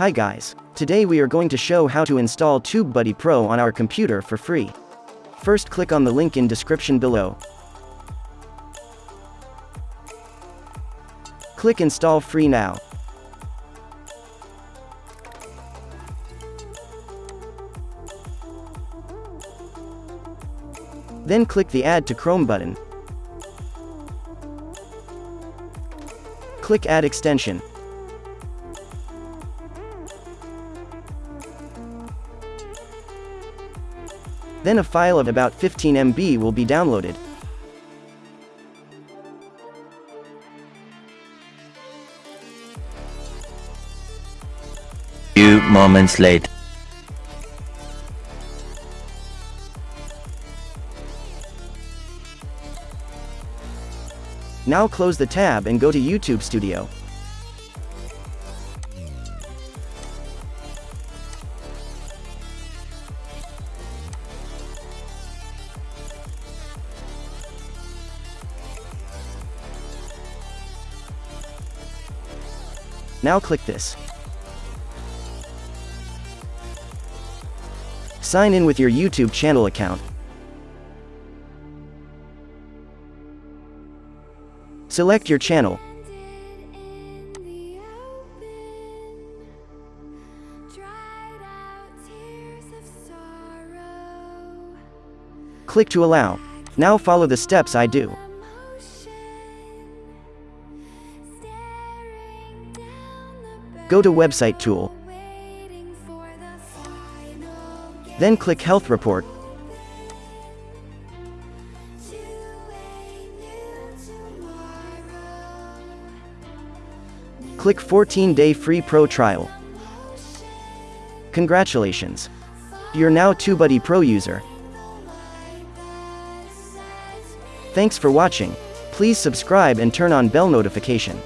Hi guys. Today we are going to show how to install TubeBuddy Pro on our computer for free. First click on the link in description below. Click install free now. Then click the Add to Chrome button. Click Add extension. Then a file of about 15 MB will be downloaded. Few moments later. Now close the tab and go to YouTube Studio. Now click this. Sign in with your YouTube channel account. Select your channel. Click to allow. Now follow the steps I do. Go to Website Tool. Then click Health Report. Click 14-day free pro trial. Congratulations! You're now TubeBuddy Pro user. Thanks for watching. Please subscribe and turn on bell notification.